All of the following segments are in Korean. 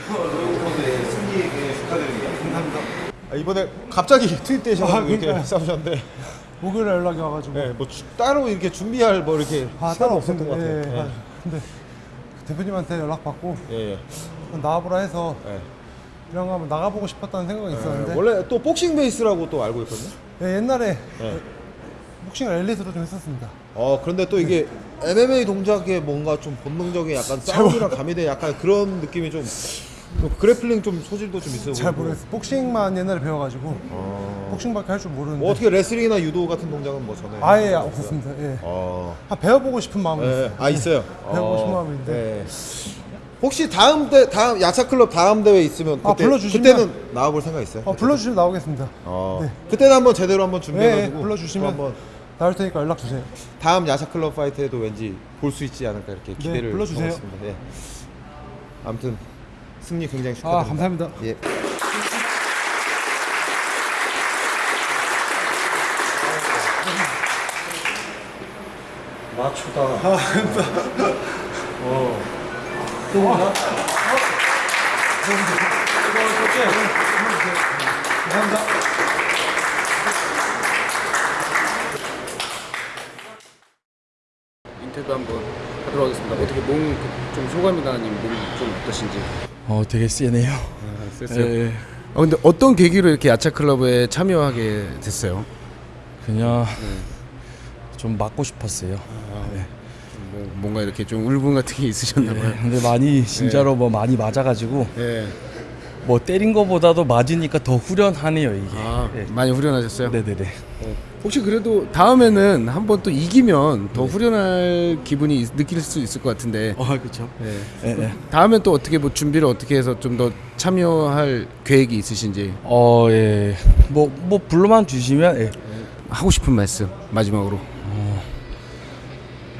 승리에게 축하드립니다. 감사합니다. 아, 이번에 갑자기 투입되셔서 아, 이렇게. 싸우셨는데, 목요일에 연락이 와가지고 네, 뭐 주- 따로 이렇게 준비할 뭐 이렇게 아 따로 없었던. 것 같아요. 예, 아, 근데 대표님한테 연락 받고 예, 예. 나와보라 해서 예. 이런 거 한번 나가보고 싶었다는 생각이 있었는데 원래 또 복싱 베이스라고 또 알고 있거든요. 예, 옛날에 네. 복싱을 엘리트로 좀 했었습니다. 어 그런데 또 이게 MMA 동작에 뭔가 좀 본능적인 약간 싸움이랑 가미된 약간 그런 느낌이 좀, 또 그래플링 좀 소질도 좀 있어 잘 보이고. 모르겠어요. 복싱만 옛날에 배워가지고 어. 복싱밖에 할 줄 모르는데 뭐 어떻게 레슬링이나 유도 같은 동작은 뭐 전에 아예? 없었습니다. 예. 어. 한 배워보고 싶은 마음이 예, 있어요. 아 있어요. 배우고 싶은 어, 마음인데. 예. 혹시 다음 대 다음 야차 클럽 다음 대회 있으면 그때 아, 불러주시면- 그때는 나와볼 생각 있어요? 어, 불러주시면 나오겠습니다. 어. 네. 그때는 한번 제대로 한번 예, 준비해가지고 예, 불러주시면 또 한번 나올 테니까 연락 주세요. 다음 야차 클럽 파이트에도 왠지 볼 수 있지 않을까 이렇게 기대를 네, 불러주세요. 예. 아무튼 승리 굉장히 아 축하드립니다. 감사합니다. 예. 마초다. 인터뷰 한번 하도록 하겠습니다. 어떻게 몸 좀 소감이나 아니면 몸좀 어떠신지. 어 되게 세네요. 쎄쎄요. 예, 예. 아 근데 어떤 계기로 이렇게 야차 클럽에 참여하게 됐어요? 그냥 네. 좀 맞고 싶었어요. 뭐 뭔가 이렇게 좀 울분 같은 게 있으셨나 봐요. 근데 많이 진짜로 뭐 많이 맞아가지고 예. 뭐 때린 거보다도 맞으니까 더 후련하네요 이게. 아 예. 많이 후련하셨어요? 네네네. 혹시 그래도 다음에는 한번 또 이기면 더 후련할 기분이 있- 느낄 수 있을 것 같은데. 어 그렇죠. 예. 예, 예. 다음에 또 어떻게 뭐 준비를 어떻게 해서 좀 더 참여할 계획이 있으신지 어 예. 뭐뭐 불러만 주시면 예. 하고 싶은 말씀 마지막으로.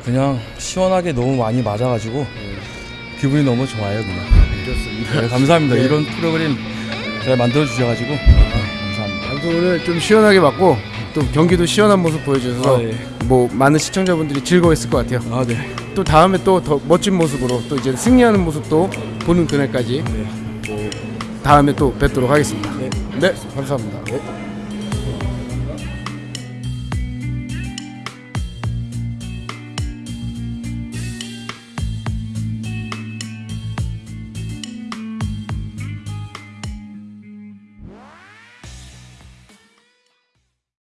그냥 시원하게 너무 많이 맞아가지고 기분이 너무 좋아요 그냥. 좋습니다. 네, 감사합니다. 이런 프로그램 잘 만들어 주셔가지고 감사합니다. 아무튼 오늘 좀 시원하게 맞고 또 경기도 시원한 모습 보여주셔서 아, 예. 뭐 많은 시청자분들이 즐거웠을 것 같아요. 아 네. 또 다음에 또 더 멋진 모습으로 또 이제 승리하는 모습도 보는 그날까지 뭐 다음에 또 뵙도록 하겠습니다. 네, 감사합니다. 네.